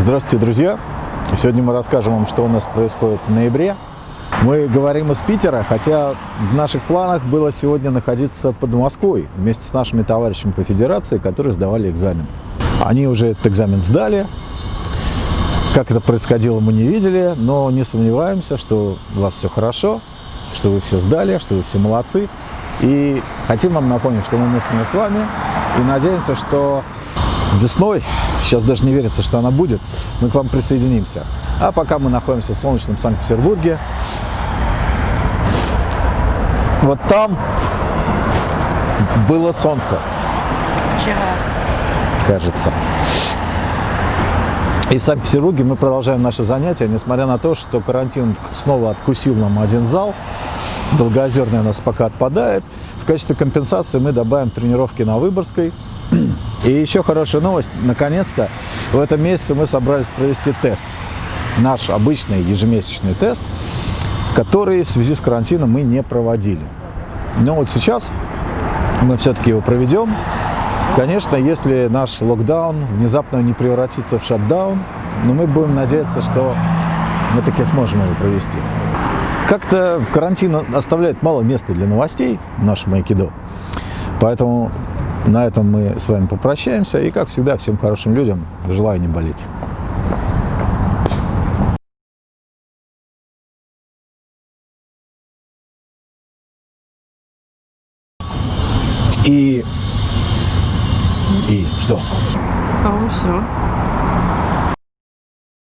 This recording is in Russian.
Здравствуйте, друзья! Сегодня мы расскажем вам, что у нас происходит в ноябре. Мы говорим из Питера, хотя в наших планах было сегодня находиться под Москвой вместе с нашими товарищами по федерации, которые сдавали экзамен. Они уже этот экзамен сдали. Как это происходило, мы не видели, но не сомневаемся, что у вас все хорошо, что вы все сдали, что вы все молодцы. И хотим вам напомнить, что мы мысленно с вами и надеемся, что весной, сейчас даже не верится, что она будет, мы к вам присоединимся. А пока мы находимся в солнечном Санкт-Петербурге, вот там было солнце. Вчера. Кажется. И в Санкт-Петербурге мы продолжаем наши занятия, несмотря на то, что карантин снова откусил нам один зал. Долгоозерный у нас пока отпадает. В качестве компенсации мы добавим тренировки на Выборгской. И еще хорошая новость. Наконец-то в этом месяце мы собрались провести тест. Наш обычный ежемесячный тест, который в связи с карантином мы не проводили. Но вот сейчас мы все-таки его проведем. Конечно, если наш локдаун внезапно не превратится в шатдаун, но мы будем надеяться, что мы таки сможем его провести. Как-то карантин оставляет мало места для новостей в нашем Айкидо. Поэтому на этом мы с вами попрощаемся. И, как всегда, всем хорошим людям желаю не болеть. И... И что? По-моему, все.